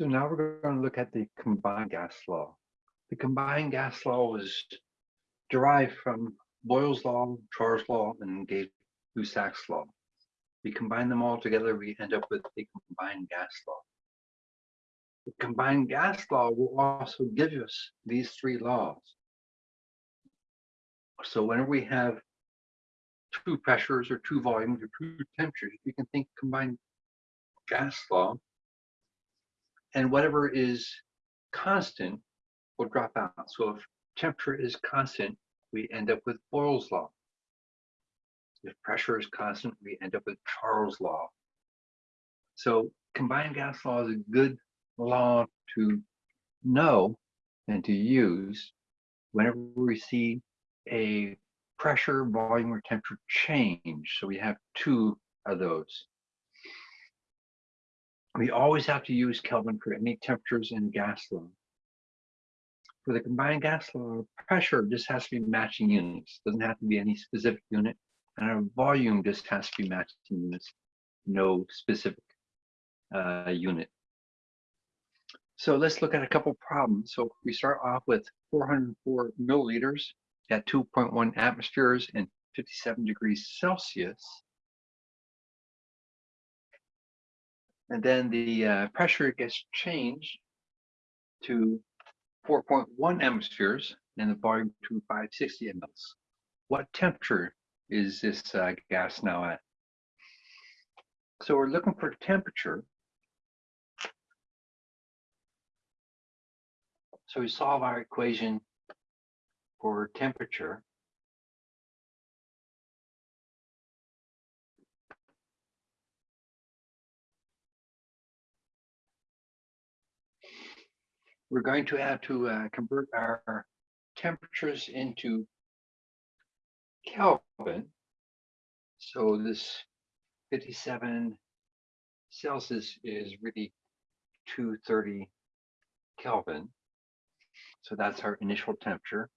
So now we're going to look at the combined gas law. The combined gas law was derived from Boyle's law, Charles law, and Gay-Lussac's law. We combine them all together, we end up with the combined gas law. The combined gas law will also give us these three laws. So whenever we have two pressures or two volumes or two temperatures, we can think combined gas law and whatever is constant will drop out. So if temperature is constant, we end up with Boyle's law. If pressure is constant, we end up with Charles' law. So combined gas law is a good law to know and to use whenever we see a pressure, volume, or temperature change. So we have two of those. We always have to use Kelvin for any temperatures in gas law. For the combined gas law, pressure just has to be matching units. Doesn't have to be any specific unit. And our volume just has to be matching units, no specific uh, unit. So let's look at a couple problems. So we start off with 404 milliliters at 2.1 atmospheres and 57 degrees Celsius. And then the uh, pressure gets changed to 4.1 atmospheres and the volume to 560 mLs. What temperature is this uh, gas now at? So we're looking for temperature. So we solve our equation for temperature. We're going to have to uh, convert our temperatures into Kelvin. So this 57 Celsius is really 230 Kelvin. So that's our initial temperature.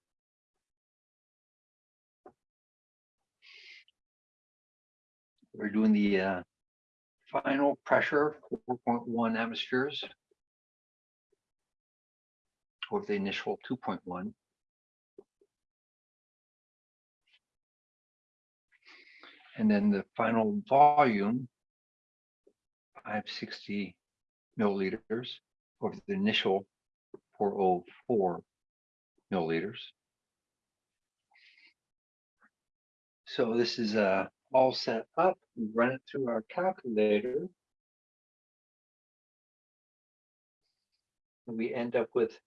We're doing the uh, final pressure, 4.1 atmospheres of the initial 2.1. And then the final volume, 560 milliliters over the initial 404 milliliters. So this is uh, all set up. We run it through our calculator. And we end up with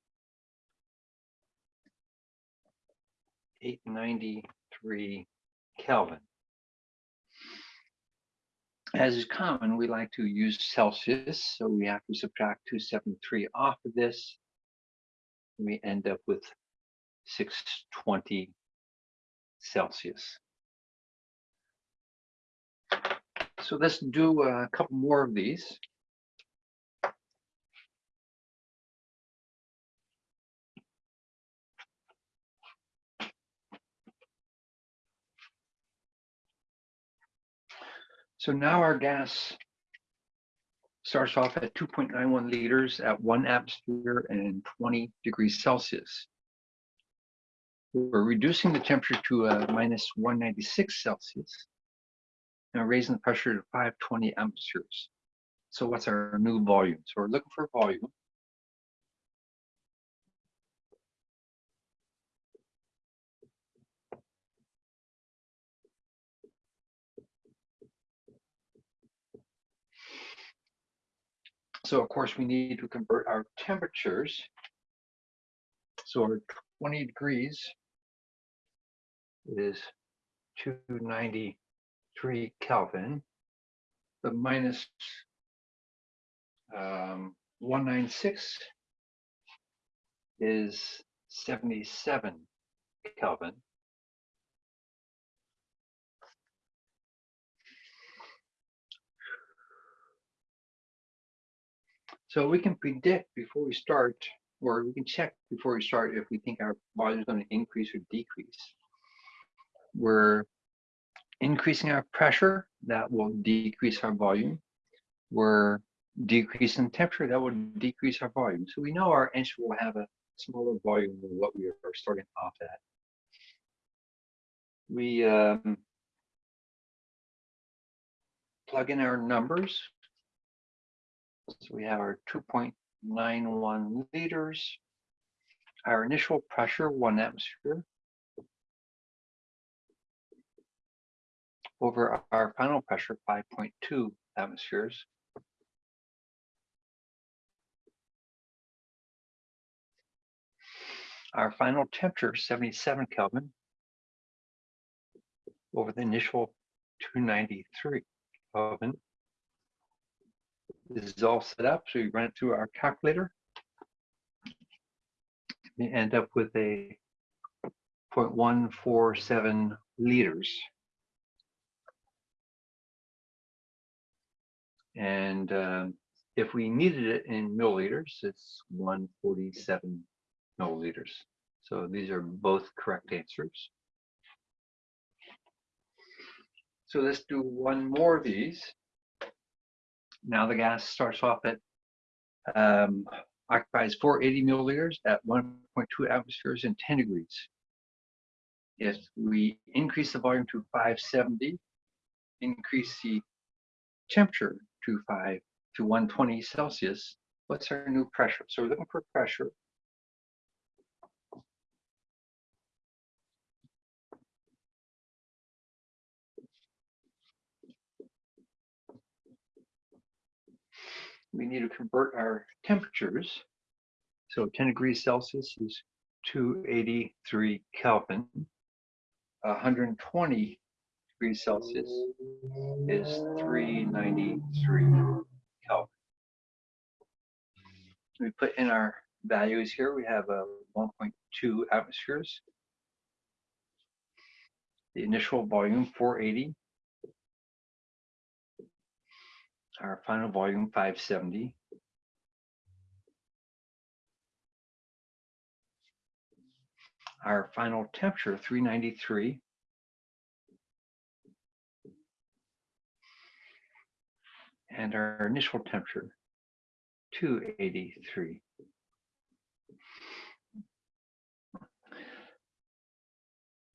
893 Kelvin. As is common, we like to use Celsius, so we have to subtract 273 off of this. We end up with 620 Celsius. So let's do a couple more of these. So now our gas starts off at 2.91 liters at one atmosphere and 20 degrees Celsius. We're reducing the temperature to a uh, minus 196 Celsius and raising the pressure to 520 atmospheres. So what's our new volume? So we're looking for volume. So of course we need to convert our temperatures. So our 20 degrees is 293 Kelvin. The minus um, 196 is 77 Kelvin. So we can predict before we start, or we can check before we start if we think our volume is going to increase or decrease. We're increasing our pressure, that will decrease our volume. We're decreasing temperature, that will decrease our volume. So we know our instrument will have a smaller volume than what we are starting off at. We um, plug in our numbers. So we have our 2.91 liters. Our initial pressure, one atmosphere. Over our final pressure, 5.2 atmospheres. Our final temperature, 77 Kelvin, over the initial 293 Kelvin. This is all set up, so we run it through our calculator. We end up with a 0.147 liters. And um, if we needed it in milliliters, it's 147 milliliters. So these are both correct answers. So let's do one more of these. Now the gas starts off at um, occupies 480 milliliters at 1.2 atmospheres and 10 degrees. If we increase the volume to 570, increase the temperature to 5 to 120 Celsius, what's our new pressure? So we're looking for pressure. We need to convert our temperatures. So 10 degrees Celsius is 283 Kelvin. 120 degrees Celsius is 393 Kelvin. We put in our values here. We have uh, a 1.2 atmospheres. The initial volume 480. Our final volume 570. Our final temperature 393. and our initial temperature 283.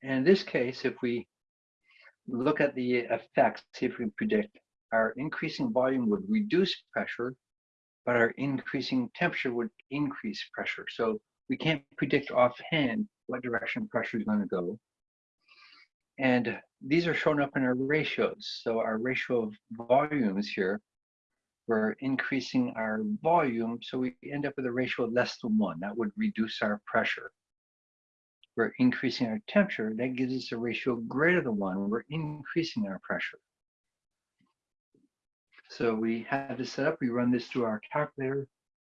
In this case, if we look at the effects, see if we predict our increasing volume would reduce pressure, but our increasing temperature would increase pressure. So we can't predict offhand what direction pressure is going to go. And these are shown up in our ratios. So our ratio of volumes here, we're increasing our volume, so we end up with a ratio of less than one. That would reduce our pressure. We're increasing our temperature, that gives us a ratio greater than one. We're increasing our pressure. So we have this set up, we run this through our calculator,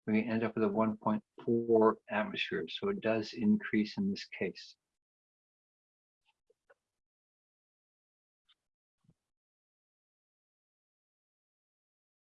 we end up with a 1.4 atmosphere. So it does increase in this case.